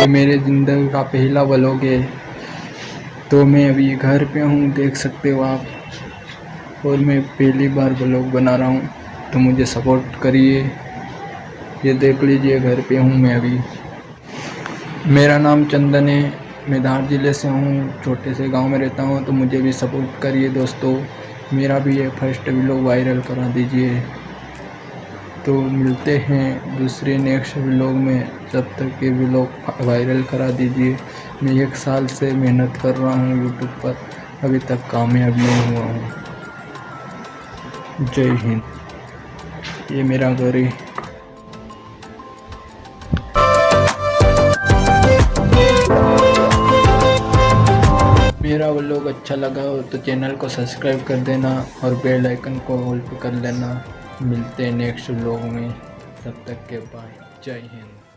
ये मेरे ज़िंदगी का पहला व्लॉग है। तो मैं अभी घर पे हूँ, देख सकते हो आप। और मैं पहली बार व्लॉग बना रहा हूँ तो मुझे सपोर्ट करिए। ये देख लीजिए, घर पे हूँ मैं अभी। मेरा नाम चंदन है, मैं धार ज़िले से हूँ, छोटे से गाँव में रहता हूँ तो मुझे भी सपोर्ट करिए दोस्तों। मेरा भी ये फ़र्स्ट व्लॉग वायरल करा दीजिए। तो मिलते हैं दूसरे नेक्स्ट व्लॉग में। जब तक ये व्लॉग वायरल करा दीजिए। मैं एक साल से मेहनत कर रहा हूँ यूट्यूब पर। अभी तक कामयाब नहीं हुआ हूँ। जय हिंद। ये मेरा घर है। मेरा व्लॉग अच्छा लगा हो तो चैनल को सब्सक्राइब कर देना और बेल आइकन को ऑल पे कर लेना। मिलते हैं नेक्स्ट व्लॉग में। तब तक के बाय जय हिंद।